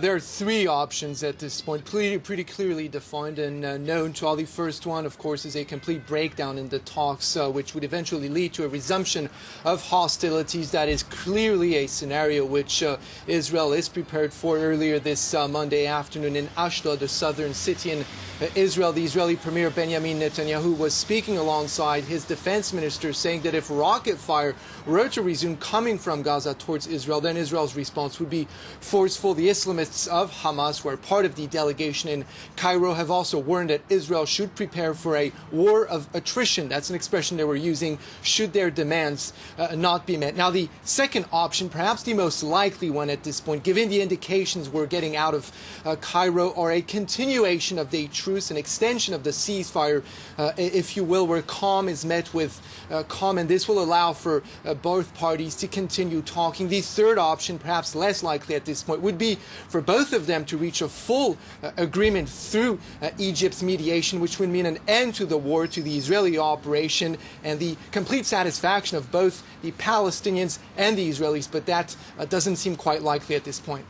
There are three options at this point, pretty, pretty clearly defined and uh, known to all. The first one, of course, is a complete breakdown in the talks, uh, which would eventually lead to a resumption of hostilities. That is clearly a scenario which uh, Israel is prepared for. Earlier this uh, Monday afternoon in Ashdod, the southern city in uh, Israel, the Israeli Premier Benjamin Netanyahu was speaking alongside his defense minister, saying that if rocket fire were to resume coming from Gaza towards Israel, then Israel's response would be forceful. The Islamists of Hamas, who are part of the delegation in Cairo, have also warned that Israel should prepare for a war of attrition. That's an expression they were using should their demands uh, not be met. Now, the second option, perhaps the most likely one at this point, given the indications we're getting out of uh, Cairo, or a continuation of the truce, an extension of the ceasefire, uh, if you will, where calm is met with uh, calm, and this will allow for uh, both parties to continue talking. The third option, perhaps less likely at this point, would be for for both of them to reach a full uh, agreement through uh, Egypt's mediation, which would mean an end to the war, to the Israeli operation, and the complete satisfaction of both the Palestinians and the Israelis. But that uh, doesn't seem quite likely at this point.